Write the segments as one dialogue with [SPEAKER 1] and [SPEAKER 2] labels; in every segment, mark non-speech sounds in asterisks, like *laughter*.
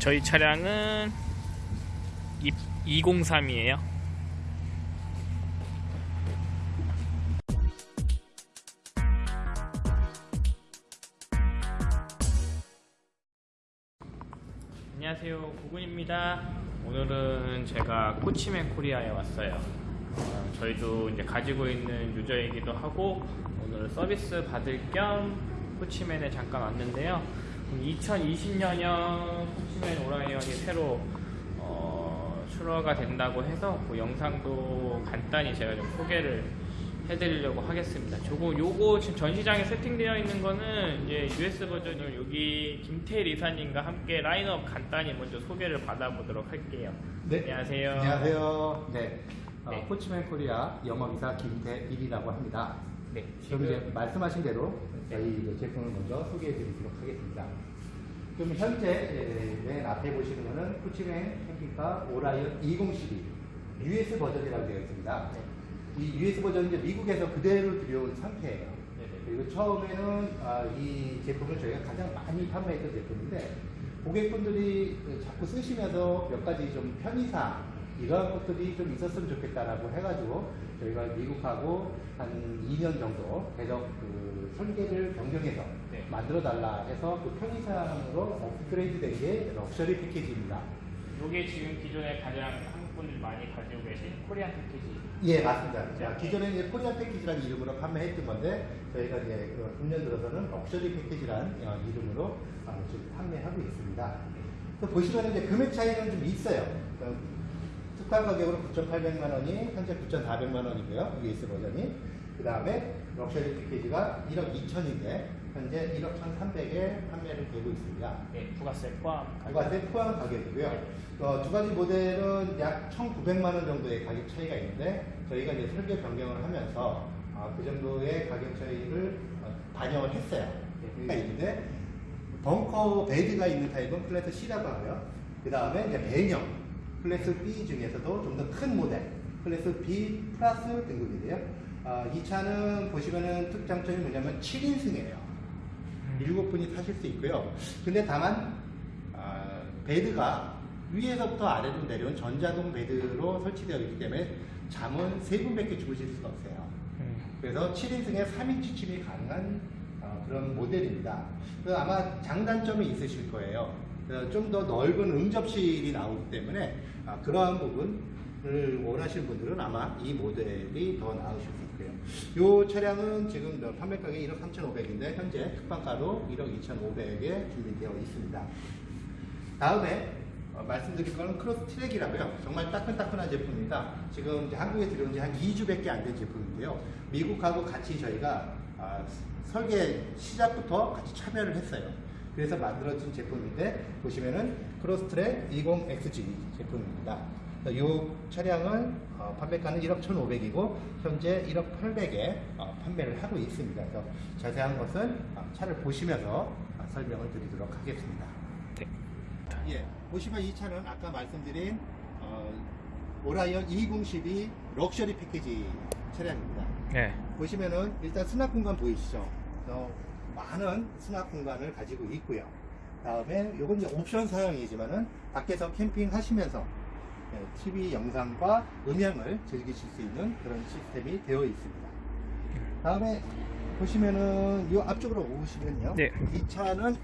[SPEAKER 1] 저희 차량은 203이에요. 안녕하세요. 구군입니다. 오늘은 제가 코치맨 코리아에 왔어요. 어, 저희도 이제 가지고 있는 유저이기도 하고 오늘 서비스 받을 겸 코치맨에 잠깐 왔는데요. 2020년형 코치맨 오라이언이 새로 어, 출하가 된다고 해서 그 영상도 간단히 제가 좀 소개를 해드리려고 하겠습니다. 조금 요거 지금 전시장에 세팅되어 있는 거는 이제 US 버전을 여기 김태일 이사님과 함께 라인업 간단히 먼저 소개를 받아보도록 할게요.
[SPEAKER 2] 네.
[SPEAKER 1] 안녕하세요.
[SPEAKER 2] 안녕하세요. 네. 어,
[SPEAKER 1] 네.
[SPEAKER 2] 코치맨 코리아 영업이사 김태일이라고 합니다.
[SPEAKER 1] 네.
[SPEAKER 2] 지금 이제 말씀하신 대로
[SPEAKER 1] 네.
[SPEAKER 2] 저희 이제 제품을 먼저 소개해 드리도록 하겠습니다. 그럼 현재 예, 맨 앞에 보시는 거는 코치맨 캠핑카 오라이언 2012 US 버전이라고 되어 있습니다.
[SPEAKER 1] 네.
[SPEAKER 2] 이 US 버전은 이제 미국에서 그대로 들여온 상태예요.
[SPEAKER 1] 네네.
[SPEAKER 2] 그리고 처음에는 아, 이 제품을 저희가 가장 많이 판매했던 제품인데 고객분들이 그 자꾸 쓰시면서 몇 가지 좀 편의상 이러한 것들이 좀 있었으면 좋겠다라고 해가지고 저희가 미국하고 한 2년 정도 계속 그 설계를 변경해서
[SPEAKER 1] 네.
[SPEAKER 2] 만들어 달라 해서 그 편의사양으로 업그레이드 된 게 럭셔리 패키지입니다.
[SPEAKER 1] 요게 지금 기존에 가장 한국 분들이 많이 가지고 계신 Korean 패키지.
[SPEAKER 2] 예, 맞습니다. 자,
[SPEAKER 1] 네.
[SPEAKER 2] 기존에 이제 Korean 패키지라는 이름으로 판매했던 건데, 저희가 이제 그 금년 들어서는 럭셔리 패키지라는 어, 이름으로 어, 지금 판매하고 있습니다. 또 보시면 이제 금액 차이는 좀 있어요. 그 특판 가격으로 9,800만 원이 현재 9,400만 원이고요. US 버전이. 그 다음에 럭셔리 패키지가 1억 2천인데, 현재 1억 1,300에 판매를 되고 있습니다.
[SPEAKER 1] 네, 부가세 포함.
[SPEAKER 2] 부가세 포함 가격이고요. 어, 두 가지 모델은 약 1,900만 원 정도의 가격 차이가 있는데 저희가 이제 설계 변경을 하면서 아, 그 정도의 가격 차이를 어, 반영을 했어요. 가 있는데 벙커 bed가 있는 타입은 class C라고 하고요. 그 다음에 이제 배경 class B 중에서도 좀 더 큰 모델 class B 플러스 등급인데요. 아, 이 차는 보시면은 특장점이 뭐냐면 7인승이에요. 일곱 분이 타실 수 있고요. 근데 다만 아, bed가 위에서부터 아래로 내려온 전자동 bed로 설치되어 있기 때문에 잠은 세 분밖에 주무실 수가 없어요.
[SPEAKER 1] 음.
[SPEAKER 2] 그래서 7인승에 3인 취침이 가능한 어, 그런 모델입니다. 그 아마 장단점이 있으실 거예요. 좀 더 넓은 응접실이 나오기 때문에 아, 그러한 부분을 원하시는 분들은 아마 이 모델이 더 나으실 수 있고요. 이 차량은 지금 저 판매 가격이 1억 3,500인데 현재 특판가로 1억 2,500에 준비되어 있습니다. 다음에 어, 말씀드릴 거는 크로스 트랙이라고요. 정말 따끈따끈한 제품입니다. 지금 이제 한국에 들어온 지 한 2주밖에 안 된 제품인데요. 미국하고 같이 저희가 아, 설계 시작부터 같이 참여를 했어요. 그래서 만들어진 제품인데 보시면은 크로스 트랙 20XG 제품입니다. 이 차량은 어, 판매가는 1억 1,500이고 현재 1억 800에 어, 판매를 하고 있습니다. 그래서 자세한 것은 어, 차를 보시면서 어, 설명을 드리도록 하겠습니다.
[SPEAKER 1] 네.
[SPEAKER 2] 예, 보시면 이 차는 아까 말씀드린 어, 오라이언 2012 럭셔리 패키지 차량입니다.
[SPEAKER 1] 네.
[SPEAKER 2] 보시면은 일단 수납 공간 보이시죠? 많은 수납 공간을 가지고 있고요. 다음에 요건 이제 옵션 사양이지만은 밖에서 캠핑 하시면서 예, TV 영상과 음향을 즐기실 수 있는 그런 시스템이 되어 있습니다. 다음에 보시면은 요 앞쪽으로 오시면요.
[SPEAKER 1] 네.
[SPEAKER 2] 이 차는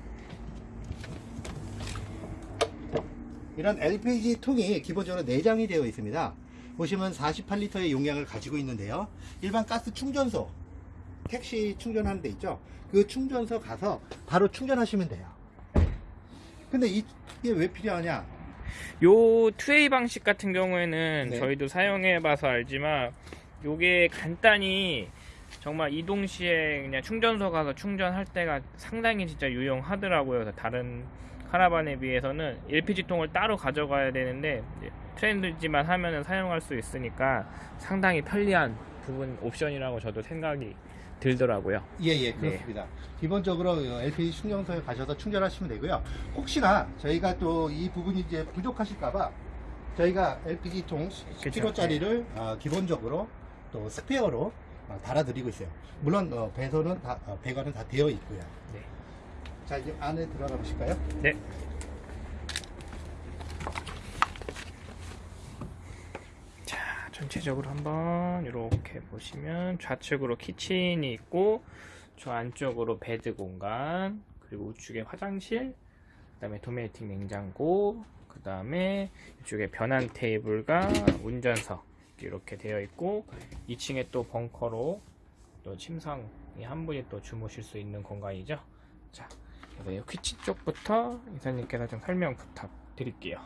[SPEAKER 2] 이런 LPG 통이 기본적으로 내장이 되어 있습니다. 보시면 48리터의 용량을 가지고 있는데요. 일반 가스 충전소, 택시 충전하는 데 있죠. 그 충전소 가서 바로 충전하시면 돼요. 근데 이- 이게 왜 필요하냐?
[SPEAKER 1] 요 투웨이 방식 같은 경우에는
[SPEAKER 2] 네.
[SPEAKER 1] 저희도 사용해 봐서 알지만 요게 간단히 정말 이동 시에 그냥 충전소 가서 충전할 때가 상당히 진짜 유용하더라고요. 그래서 다른 카라반에 비해서는 LPG통을 따로 가져가야 되는데 트렌드지만 하면은 사용할 수 있으니까 상당히 편리한 부분 옵션이라고 저도 생각이 들더라고요.
[SPEAKER 2] 예, 예, 그렇습니다. 기본적으로 LPG 충전소에 가셔서 충전하시면 되고요. 혹시나 저희가 또 이 부분이 이제 부족하실까봐 저희가 LPG 통 10kg짜리를 어, 기본적으로 또 스페어로 어, 달아드리고 있어요. 물론 어, 배선은 다, 어, 배관은 다 되어 있고요.
[SPEAKER 1] 네.
[SPEAKER 2] 자, 이제 안에 들어가 보실까요?
[SPEAKER 1] 네. 전체적으로 한번 이렇게 보시면 좌측으로 kitchen이 있고 저 안쪽으로 bed 공간 그리고 우측에 화장실 그 다음에 도메틱 냉장고 그 다음에 이쪽에 변환 테이블과 운전석 이렇게 되어 있고 2층에 또 벙커로 또 침상이 한 분이 또 주무실 수 있는 공간이죠. 자, 그래서 이 kitchen 쪽부터 이사님께서 좀 설명 부탁드릴게요.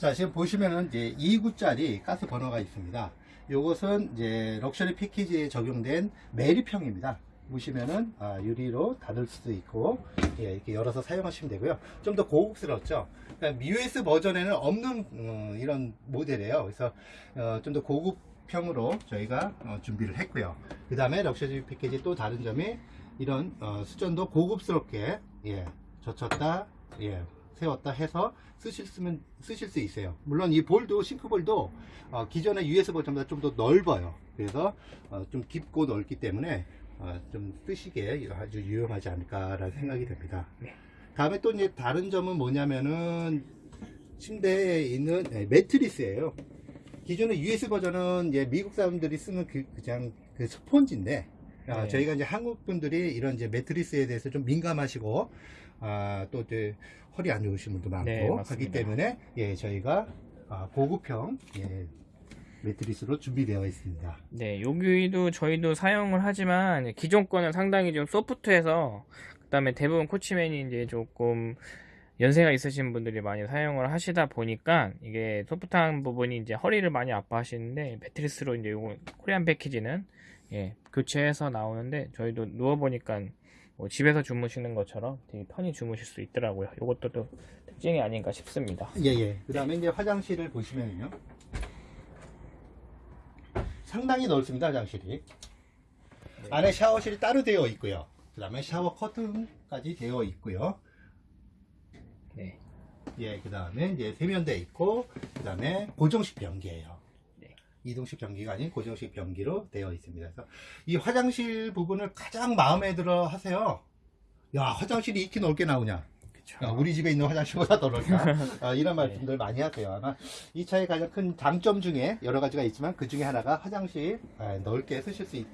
[SPEAKER 2] 자, 지금 보시면은 이제 2구짜리 가스 버너가 있습니다. 요것은 이제 럭셔리 패키지에 적용된 매립형입니다. 보시면은 아, 유리로 닫을 수도 있고 예, 이렇게 열어서 사용하시면 되고요. 좀 더 고급스럽죠. 그러니까 미우스 버전에는 없는 어, 이런 모델이에요. 그래서 어, 좀 더 고급형으로 저희가 어, 준비를 했고요. 그 다음에 럭셔리 패키지 또 다른 점이 이런 어, 수전도 고급스럽게 예, 젖혔다 예, 세웠다 해서 쓰실 수면 쓰실 수 있어요. 물론 이 볼도 싱크볼도 어, 기존의 US 버전보다 좀 더 넓어요. 그래서 어, 좀 깊고 넓기 때문에 어, 좀 쓰시기에 아주 유용하지 않을까라는 생각이 듭니다.
[SPEAKER 1] 네.
[SPEAKER 2] 다음에 또 이제 다른 점은 뭐냐면은 침대에 있는 네, 매트리스예요. 기존의 US 버전은 이제 미국 사람들이 쓰는 그 그냥 그 스폰지인데 아,
[SPEAKER 1] 네.
[SPEAKER 2] 저희가 이제 한국 분들이 이런 이제 매트리스에 대해서 좀 민감하시고 아, 또 이제 허리 안 좋으신 분도 많고
[SPEAKER 1] 네,
[SPEAKER 2] 하기. 때문에 예 저희가 아, 고급형 예, 매트리스로 준비되어 있습니다.
[SPEAKER 1] 네, 여기도 저희도 사용을 하지만 기존 거는 상당히 좀 소프트해서 그다음에 대부분 코치맨이 이제 조금 연세가 있으신 분들이 많이 사용을 하시다 보니까 이게 소프트한 부분이 이제 허리를 많이 아파하시는데 매트리스로 이제 요거 코리안 패키지는 예, 교체해서 나오는데 저희도 누워 보니까 뭐 집에서 주무시는 것처럼 되게 편히 주무실 수 있더라고요. 요것도 또 특징이 아닌가 싶습니다.
[SPEAKER 2] 예 예. 그 다음에 이제 화장실을 보시면요. 상당히 넓습니다, 화장실이. 안에 샤워실이 따로 되어 있고요. 그 다음에 샤워 커튼까지 되어 있고요.
[SPEAKER 1] 네.
[SPEAKER 2] 예, 그 다음에 이제 세면대 있고, 그 다음에 고정식 변기예요.
[SPEAKER 1] 네.
[SPEAKER 2] 이동식 변기가 아닌 고정식 변기로 되어 있습니다. 그래서 이 화장실 부분을 가장 마음에 들어 하세요. 야, 화장실이 이렇게 넓게 나오냐? 야, 우리 집에 있는 화장실보다 더 넓다. *laughs* 아, 이런 말씀들 많이 하세요. 아마 이 차의 가장 큰 장점 중에 여러 가지가 있지만 그 중에 하나가 화장실 아, 넓게 쓰실 수 있는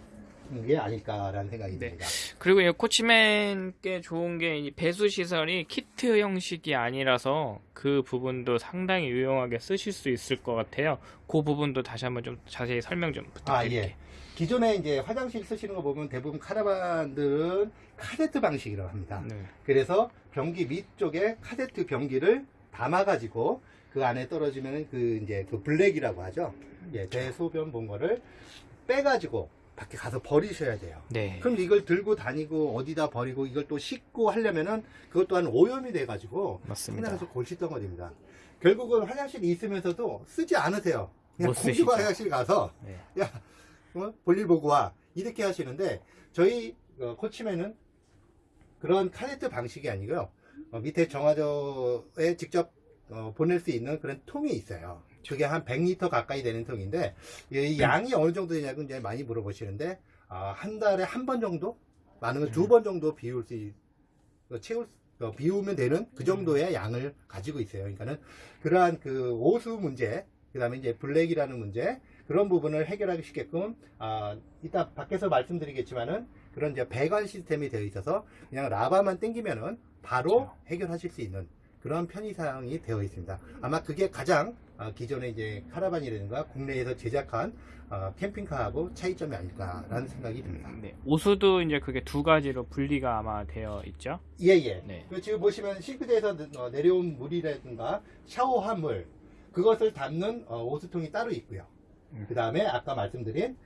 [SPEAKER 2] 게 아닐까라는 생각이
[SPEAKER 1] 네.
[SPEAKER 2] 듭니다.
[SPEAKER 1] 그리고 이 코치맨 게 좋은 게 이 배수 시설이 키트 형식이 아니라서 그 부분도 상당히 유용하게 쓰실 수 있을 것 같아요. 그 부분도 다시 한번 좀 자세히 설명 좀
[SPEAKER 2] 아,
[SPEAKER 1] 부탁드릴게요.
[SPEAKER 2] 예. 기존에 이제 화장실 쓰시는 거 보면 대부분 카라반들은 카세트 방식이라고 합니다.
[SPEAKER 1] 네.
[SPEAKER 2] 그래서 변기 밑쪽에 카세트 변기를 담아가지고 그 안에 떨어지면 그 이제 그 black이라고 하죠. 예, 대소변 본 거를 빼가지고 밖에 가서 버리셔야 돼요.
[SPEAKER 1] 네.
[SPEAKER 2] 그럼 이걸 들고 다니고 어디다 버리고 이걸 또 씻고 하려면은 그것 또한 오염이 돼가지고
[SPEAKER 1] 맞습니다.
[SPEAKER 2] 상당히 골칫덩어리입니다. 결국은 화장실이 있으면서도 쓰지 않으세요. 그냥
[SPEAKER 1] 쓰시죠.
[SPEAKER 2] 화장실 가서
[SPEAKER 1] 네.
[SPEAKER 2] 야 어? 볼일 보고 와 이렇게 하시는데 저희 어, 코치맨은 그런 카네트 방식이 아니고요. 어, 밑에 정화조에 직접 어, 보낼 수 있는 그런 통이 있어요. 그게 한 100리터 가까이 되는 통인데 이 양이 어느 정도 되냐고 이제 많이 물어보시는데 아, 한 달에 한 번 정도? 많으면 두 번 정도 비울 수 있- 어, 채울 수- 어, 비우면 되는 그 정도의 양을 가지고 있어요. 그러니까는 그러한 그 오수 문제, 그 다음에 이제 블랙이라는 문제, 그런 부분을 해결하기 쉽게끔, 아, 이따 밖에서 말씀드리겠지만은 그런 이제 배관 시스템이 되어 있어서 그냥 라바만 땡기면은 바로 해결하실 수 있는 그런 편의사항이 되어 있습니다. 아마 그게 가장 아, 기존의 이제 카라반이라든가 국내에서 제작한 아, 캠핑카하고 차이점이 아닐까라는 생각이 듭니다.
[SPEAKER 1] 네. 오수도 이제 그게 두 가지로 분리가 아마 되어 있죠.
[SPEAKER 2] 예, 예.
[SPEAKER 1] 네.
[SPEAKER 2] 그 지금 보시면 싱크대에서 내- 어, 내려온 물이라든가 샤워한 물, 그것을 담는 어, 오수통이 따로 있고요.
[SPEAKER 1] 음.
[SPEAKER 2] 그 다음에 아까 말씀드린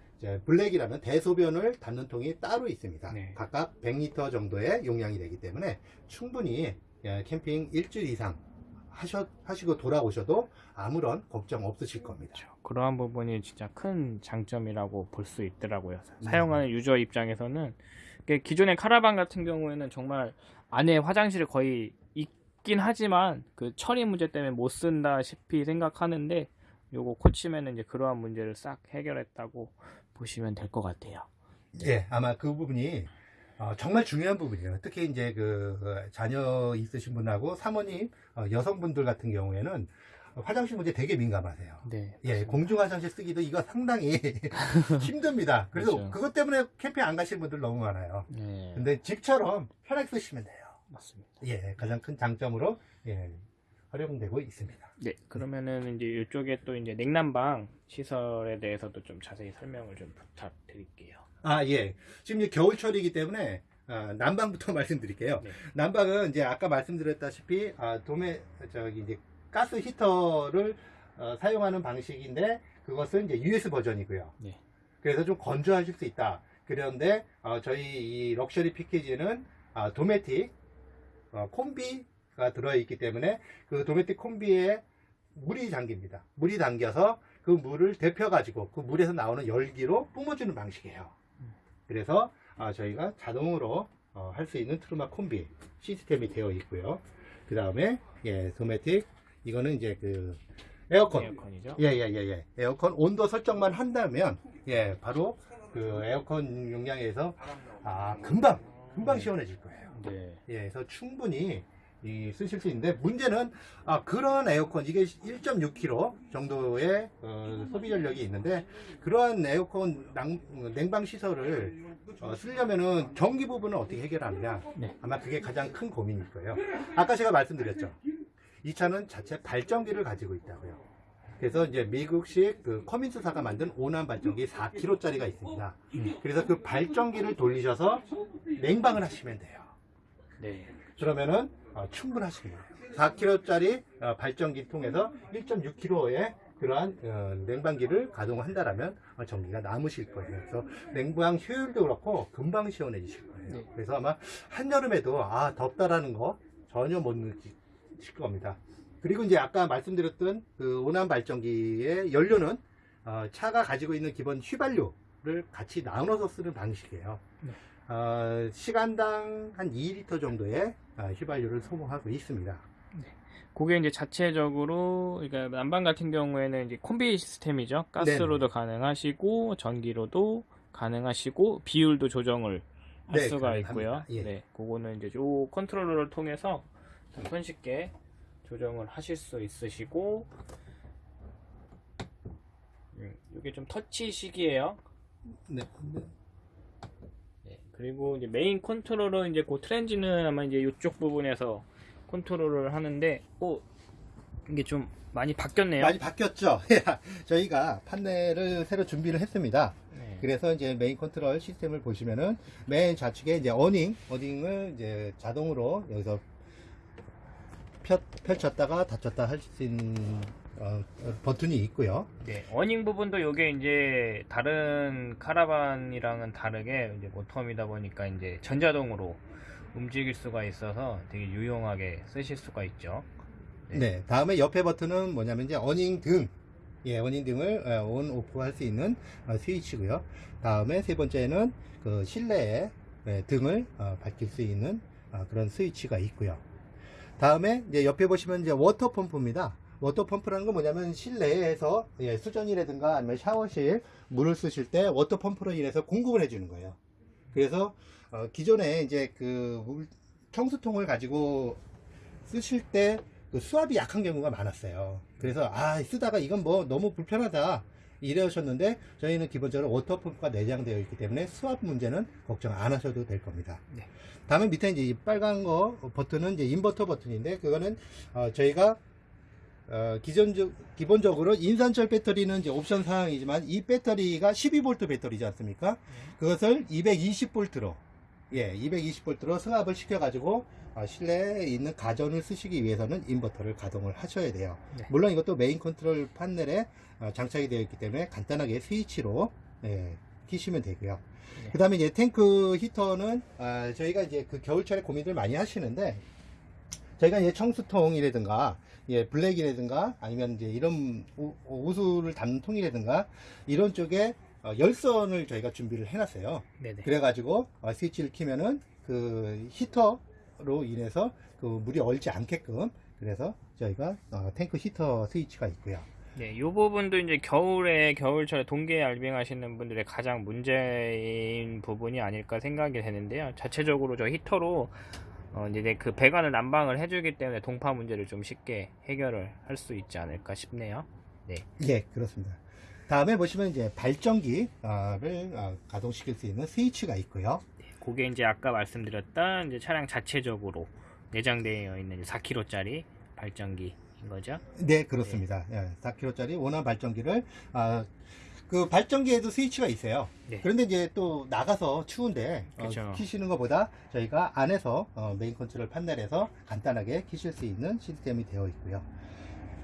[SPEAKER 2] 블랙이라면 대소변을 담는 통이 따로 있습니다.
[SPEAKER 1] 네.
[SPEAKER 2] 각각 100리터 정도의 용량이 되기 때문에 충분히 예, 캠핑 일주일 이상 하셔, 하시고 돌아오셔도 아무런 걱정 없으실 겁니다.
[SPEAKER 1] 그렇죠. 그러한 부분이 진짜 큰 장점이라고 볼 수 있더라고요.
[SPEAKER 2] 네.
[SPEAKER 1] 사용하는 유저 입장에서는 기존의 카라반 같은 경우에는 정말 안에 화장실이 거의 있긴 하지만 그 처리 문제 때문에 못 쓴다시피 생각하는데 요거 코치면은 이제 그러한 문제를 싹 해결했다고 보시면 될 것 같아요.
[SPEAKER 2] 예, 아마 그 부분이 어, 정말 중요한 부분이에요. 특히 이제 그 어, 자녀 있으신 분하고 사모님 어, 여성분들 같은 경우에는 화장실 문제 되게 민감하세요.
[SPEAKER 1] 네.
[SPEAKER 2] 예, 공중 화장실 쓰기도 이거 상당히 *laughs* 힘듭니다. 그래서
[SPEAKER 1] 그렇죠.
[SPEAKER 2] 그것 때문에 캠핑 안 가시는 분들 너무 많아요.
[SPEAKER 1] 네.
[SPEAKER 2] 근데 집처럼 편하게 쓰시면 돼요.
[SPEAKER 1] 맞습니다.
[SPEAKER 2] 예, 가장 큰 장점으로 예, 활용되고 있습니다.
[SPEAKER 1] 네, 그러면은 이제 이쪽에 또 이제 냉난방 시설에 대해서도 좀 자세히 설명을 좀 부탁드릴게요.
[SPEAKER 2] 아, 예. 지금 이제 겨울철이기 때문에 아, 난방부터 *laughs* 말씀드릴게요.
[SPEAKER 1] 네.
[SPEAKER 2] 난방은 이제 아까 말씀드렸다시피 아, 도매 저기 이제 가스 히터를 어, 사용하는 방식인데 그것은 이제 US 버전이고요.
[SPEAKER 1] 네.
[SPEAKER 2] 그래서 좀 건조하실 수 있다. 그런데 어, 저희 이 럭셔리 패키지는 아, 도메틱 어, 콤비가 들어있기 때문에 그 도메틱 콤비에 물이 잠깁니다. 물이 담겨서 그 물을 데펴 가지고 그 물에서 나오는 열기로 뿜어주는 방식이에요. 그래서 아, 저희가 자동으로 어, 할 수 있는 트루마 콤비 시스템이 되어 있고요. 그 다음에 예 도메틱 이거는 이제 그 에어컨
[SPEAKER 1] 에어컨이죠.
[SPEAKER 2] 예예예 예, 에어컨 온도 설정만 한다면 예 바로 그 에어컨 용량에서 아 금방 금방 시원해질 거예요.
[SPEAKER 1] 네.
[SPEAKER 2] 예, 그래서 충분히 이 쓰실 수 있는데 문제는 아, 그런 에어컨 이게 1.6kg 정도의 어, 소비 전력이 있는데 그러한 에어컨 낭- 냉방 시설을 어, 쓰려면은 전기 부분은 어떻게 해결하느냐
[SPEAKER 1] 네.
[SPEAKER 2] 아마 그게 가장 큰 고민일 거예요. 아까 제가 말씀드렸죠. 이 차는 자체 발전기를 가지고 있다고요. 그래서 이제 미국식 그 커민스사가 만든 오난 발전기 4kg짜리가 있습니다. 그래서 그 발전기를 돌리셔서 냉방을 하시면 돼요.
[SPEAKER 1] 네.
[SPEAKER 2] 그러면은 어, 충분하십니다. 4kg짜리 어, 발전기 통해서 1.6kg의 그러한 어, 냉방기를 가동한다라면 어, 전기가 남으실 거예요. 그래서 냉방 효율도 그렇고 금방 시원해지실 거예요.
[SPEAKER 1] 네.
[SPEAKER 2] 그래서 아마 한여름에도 아 덥다라는 거 전혀 못 느끼실 겁니다. 그리고 이제 아까 말씀드렸던 그 오난 발전기의 연료는 어, 차가 가지고 있는 기본 휘발유를 같이 나눠서 쓰는 방식이에요.
[SPEAKER 1] 네.
[SPEAKER 2] 어, 시간당 한 2리터 정도의 어, 휘발유를 소모하고 있습니다.
[SPEAKER 1] 그게 이제 자체적으로 그러니까 난방 같은 경우에는 이제 콤비 시스템이죠. 가스로도 가능하시고 전기로도 가능하시고 비율도 조정을 할
[SPEAKER 2] 네,
[SPEAKER 1] 수가
[SPEAKER 2] 가능합니다.
[SPEAKER 1] 있고요.
[SPEAKER 2] 예.
[SPEAKER 1] 네, 그거는 이제 요 컨트롤러를 통해서 좀 손쉽게 조정을 하실 수 있으시고 음, 이게 좀 터치식이에요.
[SPEAKER 2] 네.
[SPEAKER 1] 네, 그리고 이제 메인 컨트롤러 이제 그 트랜짓은 아마 이제 이쪽 부분에서 컨트롤을 하는데, 오 이게 좀 많이 바뀌었네요.
[SPEAKER 2] 많이 바뀌었죠. *laughs* 저희가 판넬을 새로 준비를 했습니다.
[SPEAKER 1] 네.
[SPEAKER 2] 그래서 이제 메인 컨트롤 시스템을 보시면은 맨 좌측에 이제 awning, awning을 이제 자동으로 여기서 펴, 펼쳤다가 닫혔다 할 수 있는 어, 어, 버튼이 있고요.
[SPEAKER 1] 네, awning 부분도 이게 이제 다른 카라반이랑은 다르게 이제 모터홈이다 보니까 이제 전자동으로 움직일 수가 있어서 되게 유용하게 쓰실 수가 있죠. 네.
[SPEAKER 2] 네. 다음에 옆에 버튼은 뭐냐면 이제 awning 등, 예, awning 등을 어, on off 할 수 있는 어, 스위치고요. 다음에 세 번째는 그 실내에 예, 등을 어, 밝힐 수 있는 어, 그런 스위치가 있고요. 다음에 이제 옆에 보시면 이제 워터 펌프입니다. 워터 펌프라는 건 뭐냐면 실내에서 예, 수전이라든가 아니면 샤워실 물을 쓰실 때 워터 펌프로 인해서 공급을 해주는 거예요. 그래서 어, 기존에 이제 그 물- 청수통을 가지고 쓰실 때 그 수압이 약한 경우가 많았어요. 그래서 아 쓰다가 이건 뭐 너무 불편하다 이러셨는데 저희는 기본적으로 워터 펌프가 내장되어 있기 때문에 수압 문제는 걱정 안 하셔도 될 겁니다.
[SPEAKER 1] 네.
[SPEAKER 2] 다음에 밑에 이제 이 빨간 거 버튼은 이제 인버터 버튼인데 그거는 어, 저희가 어, 기존적, 기본적으로 인산철 배터리는 이제 옵션 사항이지만 이 배터리가 12V 배터리지 않습니까? 그것을 220V로 예, 220V로 승압을 시켜가지고 어, 실내에 있는 가전을 쓰시기 위해서는 인버터를 가동을 하셔야 돼요.
[SPEAKER 1] 네.
[SPEAKER 2] 물론 이것도 메인 컨트롤 판넬에 어, 장착이 되어 있기 때문에 간단하게 스위치로 예, 키시면 되고요.
[SPEAKER 1] 네.
[SPEAKER 2] 그 다음에 이제 탱크 히터는 아, 저희가 이제 그 겨울철에 고민들 많이 하시는데 저희가 이제 청수통이라든가 예, 블랙이라든가 아니면 이제 이런 우- 우수를 담는 통이라든가 이런 쪽에 어, 열선을 저희가 준비를 해놨어요.
[SPEAKER 1] 네네.
[SPEAKER 2] 그래가지고 어, 스위치를 키면은 그 히터로 인해서 그 물이 얼지 않게끔 그래서 저희가 어, 탱크 히터 스위치가 있고요.
[SPEAKER 1] 네, 이 부분도 이제 겨울에 겨울철에 동계 알빙 하시는 분들의 가장 문제인 부분이 아닐까 생각이 되는데요. 자체적으로 저 히터로 어, 이제 그 배관을 난방을 해주기 때문에 동파 문제를 좀 쉽게 해결을 할 수 있지 않을까 싶네요. 네.
[SPEAKER 2] 예, 그렇습니다. 다음에 보시면 이제 발전기를 어, 가동시킬 수 있는 스위치가 있고요.
[SPEAKER 1] 그게 이제 아까 말씀드렸던 이제 차량 자체적으로 내장되어 있는 4kg짜리 발전기인 거죠.
[SPEAKER 2] 네, 그렇습니다. 예, 4kg짜리 오난 발전기를 아, 그 발전기에도 스위치가 있어요.
[SPEAKER 1] 네.
[SPEAKER 2] 그런데 이제 또 나가서 추운데 어,
[SPEAKER 1] 그쵸.
[SPEAKER 2] 키시는 것보다 저희가 안에서 어, 메인 컨트롤 판넬에서 간단하게 키실 수 있는 시스템이 되어 있고요.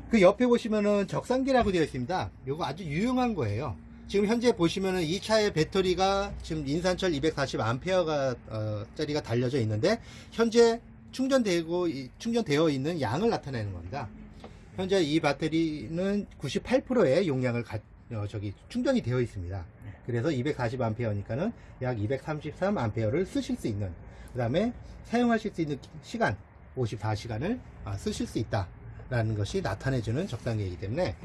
[SPEAKER 2] 그 옆에 보시면은 적산기라고 되어 있습니다. 이거 아주 유용한 거예요. 지금 현재 보시면은 이 차의 배터리가 지금 인산철 240A가 어, 짜리가 달려져 있는데 현재 충전되고 이- 충전되어 있는 양을 나타내는 겁니다. 현재 이 배터리는 98%의 용량을 가, 어, 저기 충전이 되어 있습니다. 그래서 240A니까는 약 233A를 쓰실 수 있는 그 다음에 사용하실 수 있는 시간 54시간을 아, 쓰실 수 있다 라는 것이 나타내주는 적당기이기 때문에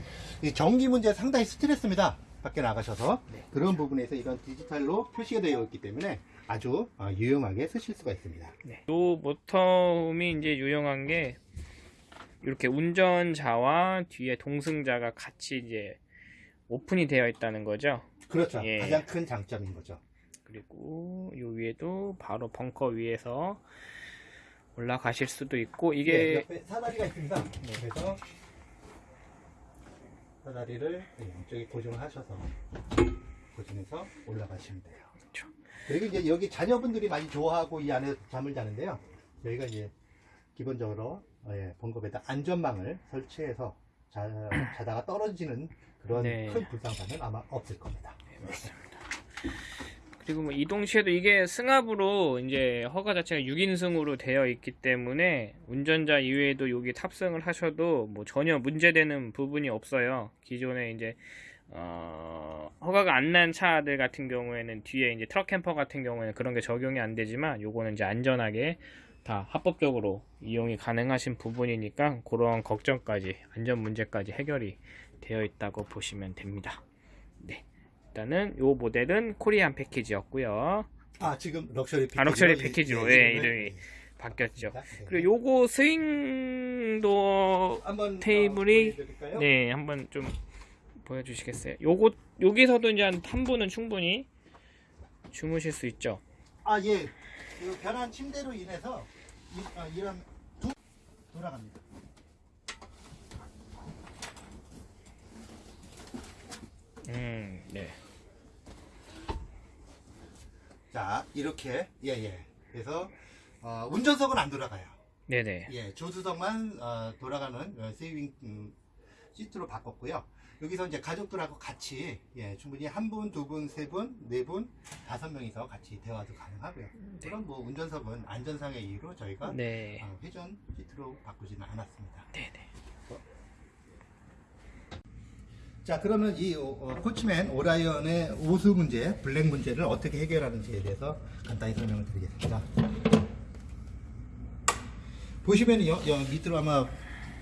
[SPEAKER 2] 이 전기 문제 상당히 스트레스입니다. 밖에 나가셔서
[SPEAKER 1] 네.
[SPEAKER 2] 그런 부분에서 이런 디지털로 표시가 되어 있기 때문에 아주 어, 유용하게 쓰실 수가 있습니다.
[SPEAKER 1] 네. 이 모터홈이 이제 유용한 게 이렇게 운전자와 뒤에 동승자가 같이 이제 오픈이 되어 있다는 거죠.
[SPEAKER 2] 그렇죠.
[SPEAKER 1] 예.
[SPEAKER 2] 가장 큰 장점인 거죠.
[SPEAKER 1] 그리고 요 위에도 바로 벙커 위에서 올라가실 수도 있고
[SPEAKER 2] 예,
[SPEAKER 1] 이게
[SPEAKER 2] 옆에 사다리가 있습니다. 그래서 사다리를 이쪽에 고정하셔서 고정해서 올라가시면 돼요.
[SPEAKER 1] 그렇죠.
[SPEAKER 2] 그리고 이제 여기 자녀분들이 많이 좋아하고 이 안에 잠을 자는데요. 저희가 이제 기본적으로 어, 예, 번겁에다 안전망을 설치해서 자, 자다가 떨어지는 그런
[SPEAKER 1] 네.
[SPEAKER 2] 큰 불상사는 아마 없을 겁니다.
[SPEAKER 1] 그리고 뭐 이동 시에도 이게 승합으로 이제 허가 자체가 6인승으로 되어 있기 때문에 운전자 이외에도 여기 탑승을 하셔도 뭐 전혀 문제되는 부분이 없어요. 기존에 이제 어, 허가가 안 난 차들 같은 경우에는 뒤에 이제 트럭 캠퍼 같은 경우에는 그런 게 적용이 안 되지만 요거는 이제 안전하게 다 합법적으로 이용이 가능하신 부분이니까 그런 걱정까지 안전 문제까지 해결이 되어 있다고 보시면 됩니다. 네. 일단은 요 모델은 코리안 패키지였고요.
[SPEAKER 2] 아 지금 럭셔리 패키지로,
[SPEAKER 1] 아, 럭셔리
[SPEAKER 2] 이-
[SPEAKER 1] 패키지로,
[SPEAKER 2] 예,
[SPEAKER 1] 예,
[SPEAKER 2] 이름을-
[SPEAKER 1] 이름이 바뀌었죠.
[SPEAKER 2] 네.
[SPEAKER 1] 그리고 요거 swing도
[SPEAKER 2] 한번
[SPEAKER 1] 테이블이-
[SPEAKER 2] 어?
[SPEAKER 1] 네, 한번 좀 보여주시겠어요? 요거 여기서도 이제 한, 한 분은 충분히 주무실 수 있죠.
[SPEAKER 2] 아, 예. 그 변한 침대로 인해서 이, 아, 이런 두 돌아갑니다.
[SPEAKER 1] 음, 네.
[SPEAKER 2] 자, 이렇게 예, 예. 그래서 어, 운전석은 안 돌아가요.
[SPEAKER 1] 네네.
[SPEAKER 2] 예, 조수석만 어, 돌아가는 어, 세이빙 음, 시트로 바꿨고요. 여기서 이제 가족들하고 같이 예, 충분히 한 분, 두 분, 세 분, 네 분, 다섯 명이서 같이 대화도 가능하고요. 그럼 뭐 운전석은 안전상의 이유로 저희가
[SPEAKER 1] 네.
[SPEAKER 2] 어, 회전 시트로 바꾸지는 않았습니다.
[SPEAKER 1] 네 네.
[SPEAKER 2] 자 그러면 이 어, 어, 코치맨 오라이언의 오수 문제, black 문제를 어떻게 해결하는지에 대해서 간단히 설명을 드리겠습니다. 보시면 여, 여 밑으로 아마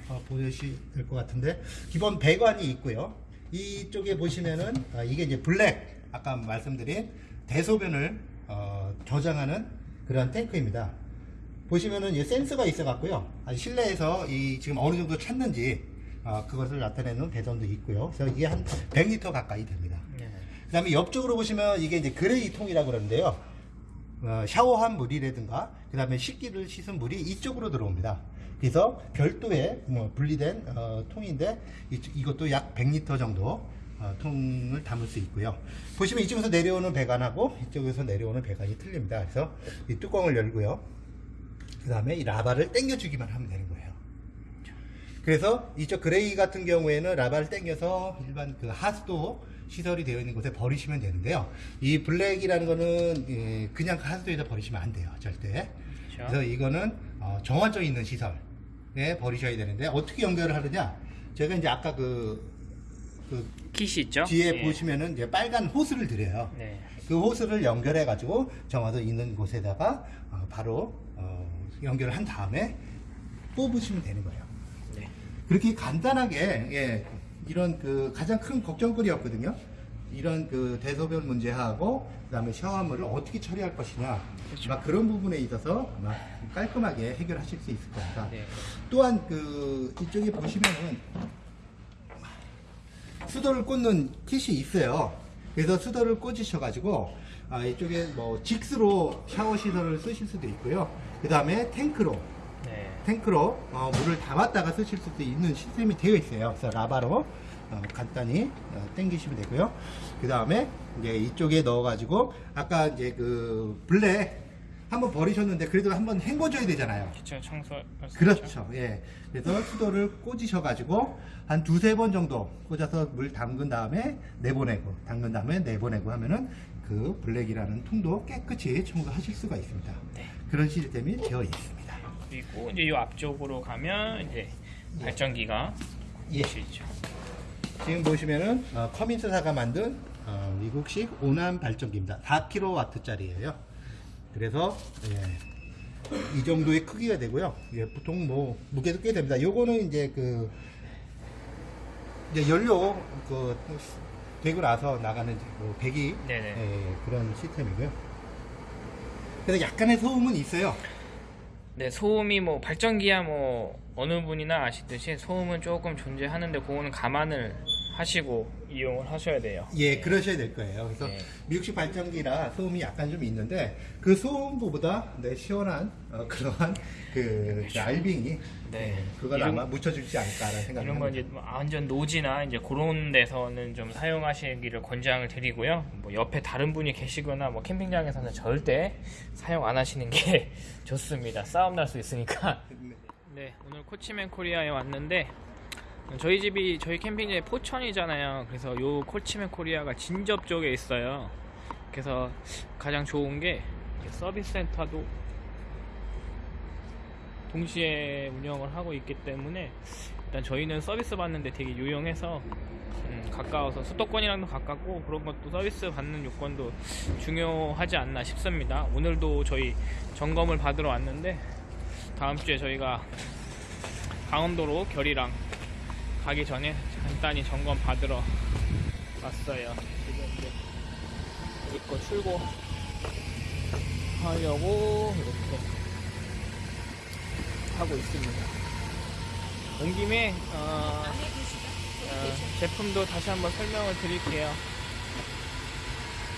[SPEAKER 2] 어, 보시실 것 같은데 기본 배관이 있고요. 이쪽에 보시면은 아, 이게 이제 black 아까 말씀드린 대소변을 어, 저장하는 그런 탱크입니다. 보시면은 이 센서가 있어 갖고요. 아, 실내에서 이 지금 어느 정도 찼는지 아, 그것을 나타내는 배선도 있고요. 그래서 이게 한 100리터 가까이 됩니다.
[SPEAKER 1] 네.
[SPEAKER 2] 그 다음에 옆쪽으로 보시면 이게 이제 gray 통이라고 그러는데요. 어, 샤워한 물이라든가 그 다음에 식기를 씻은 물이 이쪽으로 들어옵니다. 그래서 별도의 뭐 분리된 어, 통인데 이, 것도 약 100리터 정도 어, 통을 담을 수 있고요. 보시면 이쪽에서 내려오는 배관하고 이쪽에서 내려오는 배관이 틀립니다. 그래서 이 뚜껑을 열고요. 그 다음에 이 레버를 당겨주기만 하면 되는 거예요. 그래서 이쪽 gray 같은 경우에는 레버를 당겨서 일반 그 하수도 시설이 되어 있는 곳에 버리시면 되는데요. 이 블랙이라는 거는 예, 그냥 하수도에다 버리시면 안 돼요. 절대.
[SPEAKER 1] 그렇죠.
[SPEAKER 2] 그래서 이거는 어, 정화조 있는 시설 에 버리셔야 되는데 어떻게 연결을 하느냐? 제가 이제 아까 그, 그
[SPEAKER 1] 킷이 있죠?
[SPEAKER 2] 뒤에
[SPEAKER 1] 예.
[SPEAKER 2] 보시면은 이제 빨간 호스를 드려요.
[SPEAKER 1] 네.
[SPEAKER 2] 그 호스를 연결해 가지고 정화도 있는 곳에다가 어, 바로 어, 연결을 한 다음에 뽑으시면 되는 거예요.
[SPEAKER 1] 네.
[SPEAKER 2] 그렇게 간단하게 예, 이런 그 가장 큰 걱정거리였거든요. 이런 그 대소변 문제하고 그다음에 샤워물을 어떻게 처리할 것이냐 아마 그런 부분에 있어서 아마 깔끔하게 해결하실 수 있을 겁니다.
[SPEAKER 1] 네.
[SPEAKER 2] 또한 그 이쪽에 보시면은 수도를 꽂는 킷이 있어요. 그래서 수도를 꽂으셔가지고 아, 이쪽에 뭐 직수로 샤워 시설을 쓰실 수도 있고요. 그 다음에 탱크로
[SPEAKER 1] 네.
[SPEAKER 2] 탱크로 어, 물을 담았다가 쓰실 수도 있는 시스템이 되어 있어요. 그래서 라바로 어, 간단히 어, 당기시면 되고요. 그 다음에 이제 이쪽에 넣어가지고 아까 이제 그 블랙 한번 버리셨는데 그래도 한번 헹궈줘야 되잖아요.
[SPEAKER 1] 기초 청소
[SPEAKER 2] 그렇죠. 예. 그래서 수도를 꽂으셔가지고 한 두세 번 정도 꽂아서 물 담근 다음에 내보내고 담근 다음에 내보내고 하면은 그 블랙이라는 통도 깨끗이 청소하실 수가 있습니다.
[SPEAKER 1] 네.
[SPEAKER 2] 그런 시스템이 되어 있습니다.
[SPEAKER 1] 그리고 이제 이 앞쪽으로 가면 이제 발전기가
[SPEAKER 2] 예.
[SPEAKER 1] 보시죠.
[SPEAKER 2] 지금 보시면은 어, 커민스사가 만든 어, 미국식 오남 발전기입니다. 4kW짜리예요. 그래서 예, 이 정도의 크기가 되고요. 예, 보통 뭐 무게도 꽤 됩니다. 요거는 이제 그 이제 연료 그 되고 나서 나가는 그 배기. 예, 그런 시스템이고요. 그래서 약간의 소음은 있어요.
[SPEAKER 1] 네, 소음이 뭐 발전기야 뭐 어느 분이나 아시듯이 소음은 조금 존재하는데 그거는 감안을 하시고 이용을 하셔야 돼요.
[SPEAKER 2] 예, 그러셔야 될 거예요. 그래서
[SPEAKER 1] 네.
[SPEAKER 2] 미국식 발전기라 소음이 약간 좀 있는데 그 소음보다 네, 시원한 어, 그러한 그, 그 알빙이
[SPEAKER 1] 네.
[SPEAKER 2] 예, 그걸
[SPEAKER 1] 이런-
[SPEAKER 2] 아마 묻혀주지 않을까라는 생각이
[SPEAKER 1] 이런 건. 이제 뭐 완전 노지나 이제 그런 데서는 좀 사용하시기를 권장을 드리고요. 뭐 옆에 다른 분이 계시거나 뭐 캠핑장에서는 절대 사용 안 하시는 게 *laughs* 좋습니다. 싸움 날 수 있으니까. 네, 오늘 코치맨 코리아에 왔는데 저희 집이 저희 캠핑장이 포천이잖아요. 그래서 요 코치맨 코리아가 진접 쪽에 있어요. 그래서 가장 좋은 게 서비스 센터도 동시에 운영을 하고 있기 때문에 일단 저희는 서비스 받는데 되게 유용해서 음, 가까워서 수도권이랑도 가깝고 그런 것도 서비스 받는 요건도 중요하지 않나 싶습니다. 오늘도 저희 점검을 받으러 왔는데 다음 주에 저희가 강원도로 결이랑 가기 전에 간단히 점검 받으러 왔어요. 지금 이제 우리 거 출고 하려고 이렇게 하고 있습니다. 온 김에 어, 어, 제품도 다시 한번 설명을 드릴게요.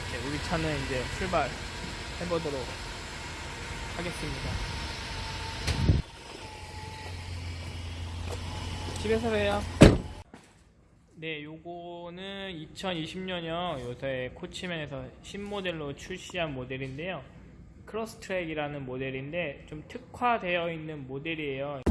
[SPEAKER 1] 이제 우리 차는 이제 출발 해보도록 하겠습니다. 집에서 봬요. 네, 요거는 2020년형 요새 코치맨에서 신모델로 출시한 모델인데요. 크로스트랙이라는 모델인데 좀 특화되어 있는 모델이에요.